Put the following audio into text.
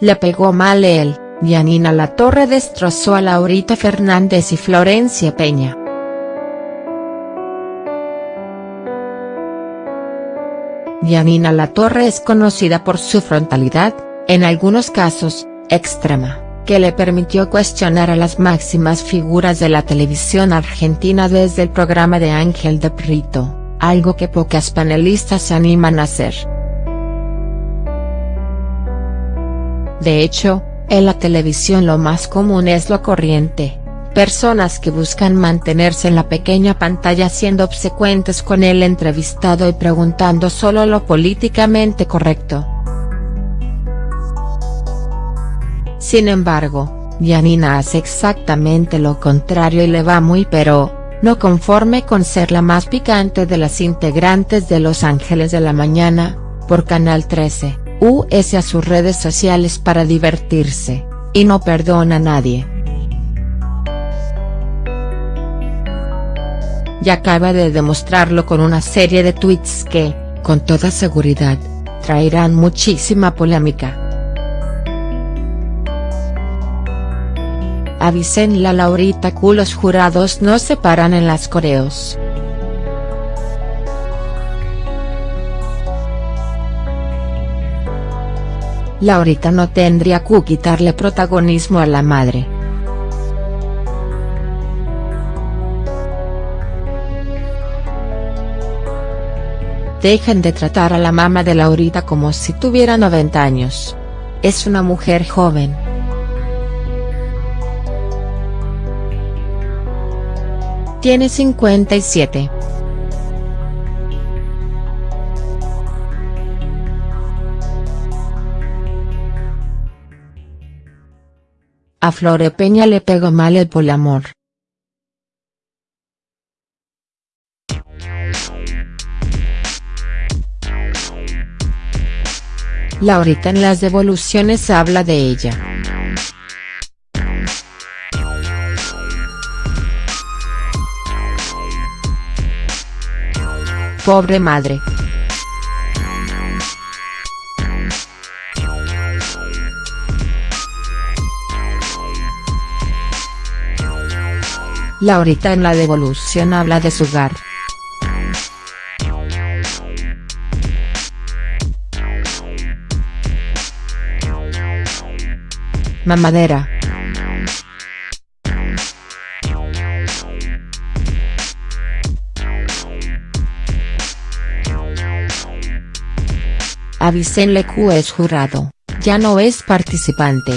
le pegó mal él, Yanina Latorre destrozó a Laurita Fernández y Florencia Peña. Yanina Latorre es conocida por su frontalidad, en algunos casos, extrema, que le permitió cuestionar a las máximas figuras de la televisión argentina desde el programa de Ángel de Brito, algo que pocas panelistas se animan a hacer. De hecho, en la televisión lo más común es lo corriente, personas que buscan mantenerse en la pequeña pantalla siendo obsecuentes con el entrevistado y preguntando solo lo políticamente correcto. Sin embargo, Yanina hace exactamente lo contrario y le va muy pero, no conforme con ser la más picante de las integrantes de Los Ángeles de la Mañana, por Canal 13, US a sus redes sociales para divertirse, y no perdona a nadie. Y acaba de demostrarlo con una serie de tweets que, con toda seguridad, traerán muchísima polémica. Avisen la Laurita Q los jurados no se paran en las coreos. Laurita no tendría que quitarle protagonismo a la madre. Dejen de tratar a la mamá de Laurita como si tuviera 90 años. Es una mujer joven. Tiene 57. A Flore Peña le pegó mal el poliamor. Laurita en las devoluciones habla de ella. Pobre madre. Laurita en la devolución habla de su hogar. Mamadera. Avisenle Q es jurado, ya no es participante.